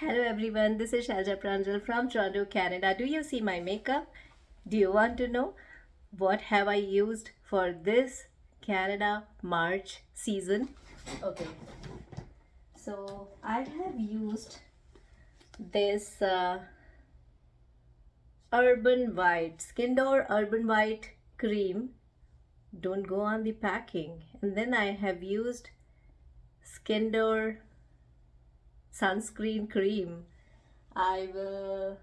Hello everyone, this is Shalja Pranjal from Toronto, Canada. Do you see my makeup? Do you want to know what have I used for this Canada March season? Okay, so I have used this uh, Urban White, Skin Door Urban White cream. Don't go on the packing. And then I have used Skin Door sunscreen cream. I will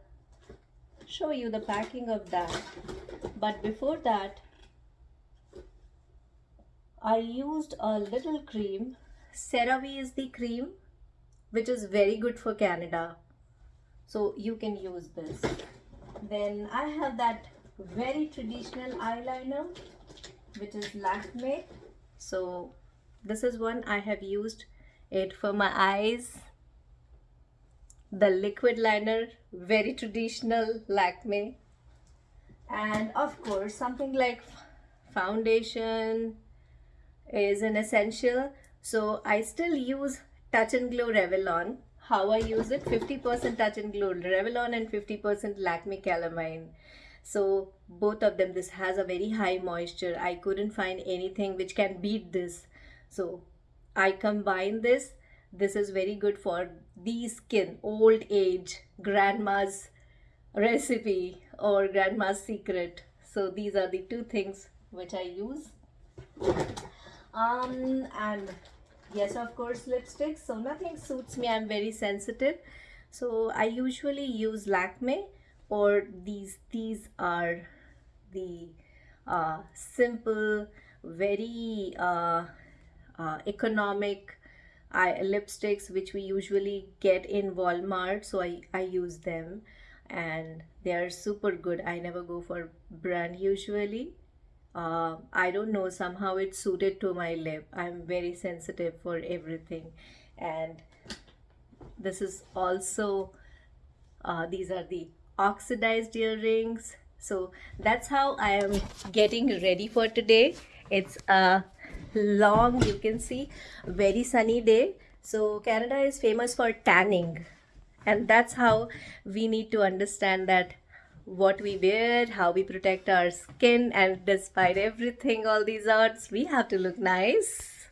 show you the packing of that. But before that, I used a little cream. CeraVe is the cream which is very good for Canada. So you can use this. Then I have that very traditional eyeliner which is Lakme. So this is one I have used it for my eyes. The liquid liner, very traditional Lakme. And of course something like foundation is an essential. So I still use Touch and Glow Revlon. How I use it? 50% touch and glow Revlon and 50% Lakme Calamine. So both of them this has a very high moisture. I couldn't find anything which can beat this. So I combine this this is very good for the skin old age grandma's recipe or grandma's secret. So these are the two things which I use. Um and yes of course lipsticks. So nothing suits me. I'm very sensitive. So i usually use lakme or these these are the uh, simple very uh, uh, economic eye lipsticks which we usually get in walmart so i i use them. And they are super good. I never go for brand usually. Uh, I don't know somehow it suited to my lip. I'm very sensitive for everything. And this is also uh, these are the oxidized earrings. So that's how I am getting ready for today. It's a long you can see very sunny day so Canada is famous for tanning and that's how we need to understand that what we wear, how we protect our skin, and despite everything, all these odds, we have to look nice.